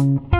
뭐가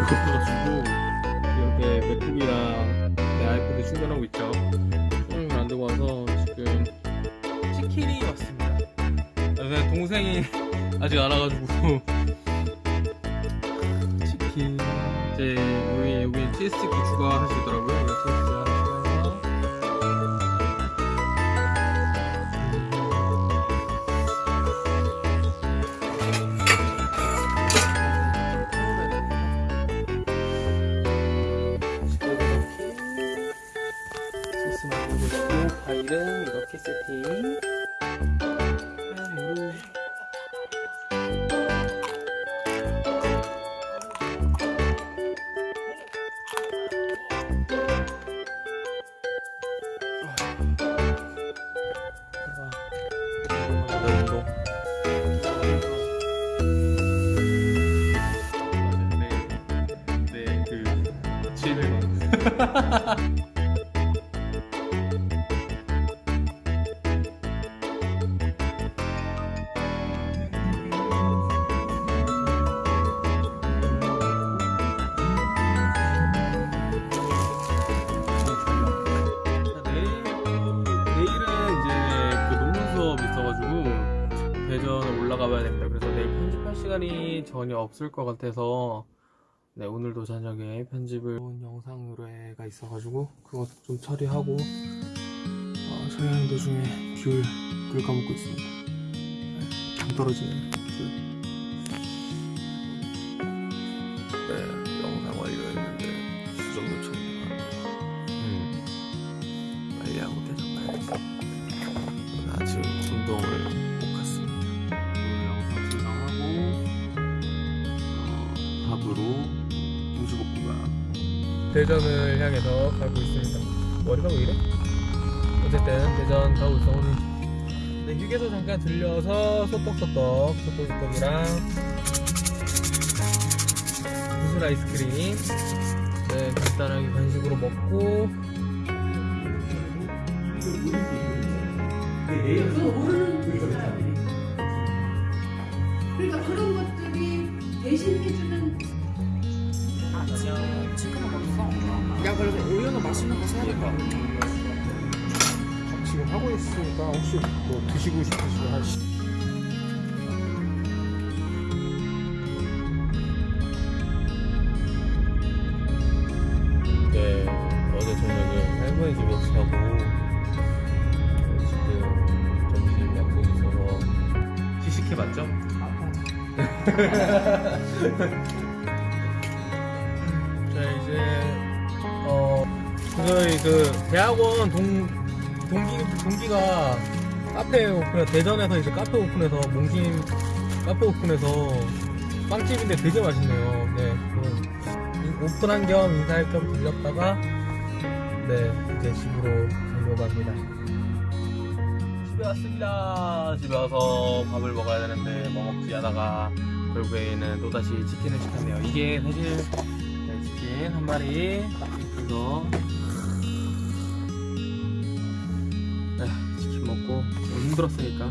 들고 있어가지고 이렇게 맥북이랑 내 아이패드 충전하고 있죠. 충전기를 안 들고 와서 지금 치킨이 왔습니다. 내 동생이 아직 안 와가지고 치킨 이제 여기 여기 수 있더라고요. 올라가 봐야 됩니다. 그래서 내일 편집할 시간이 전혀 없을 것 같아서 네 오늘도 저녁에 편집을 좋은 영상 의뢰가 있어가지고 그거 좀 처리하고 어, 처리하는 도중에 귤, 귤 까먹고 있습니다. 네, 당 떨어지는 귤. 대전을 향해서 가고 있습니다. 머리가 왜 이래? 어쨌든 대전 가고 있어 오늘. 네, 휴게소 잠깐 들려서 소떡소떡, 소떡소떡이랑 무술 아이스크림 네, 간단하게 간식으로 먹고. 그러니까 그런 것들이 대신해주는 야 그래도 우유는 맛있는 거 사야 돼. 지금 하고 있으니까 혹시 뭐 드시고 싶으시면 한 시- 네, 어제 저녁은 할머니 집에서 자고 네, 지금 점심 약속 있어서 시식해 봤죠? 자 저희 그 대학원 동 동기 동기가 카페 오픈 대전에서 이제 카페 오픈해서 몽신 카페 오픈해서 빵집인데 되게 맛있네요. 네, 그 오픈한 겸 인사할 겸 들렸다가 네 이제 집으로 가려고 합니다. 집에 왔습니다. 집에 와서 밥을 먹어야 되는데 뭐 먹지 하다가 결국에는 또다시 치킨을 시켰네요. 이게 사실 네, 치킨 한 마리 그래 힘들었으니까.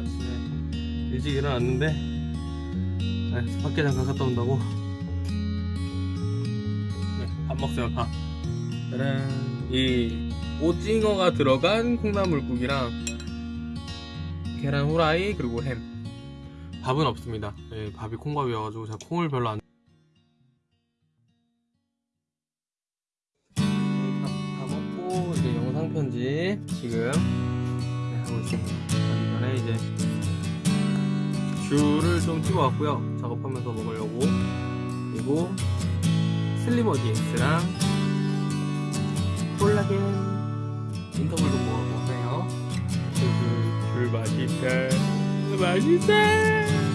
아침에 일찍 일어났는데 네, 밖에 잠깐 갔다 온다고. 네, 밥 먹어요 밥. 짜란. 이 오징어가 들어간 콩나물국이랑 계란 후라이 그리고 햄. 밥은 없습니다. 네, 밥이 콩밥이어가지고 제가 콩을 별로 안 네, 밥, 다 먹고 영상 편집 지금 가기 전에 이제 귤을 좀 찍어왔고요. 작업하면서 먹으려고. 그리고 슬리머 DX랑 콜라겐 인터벌도 먹어보세요. 귤, 귤 맛있다 맛있다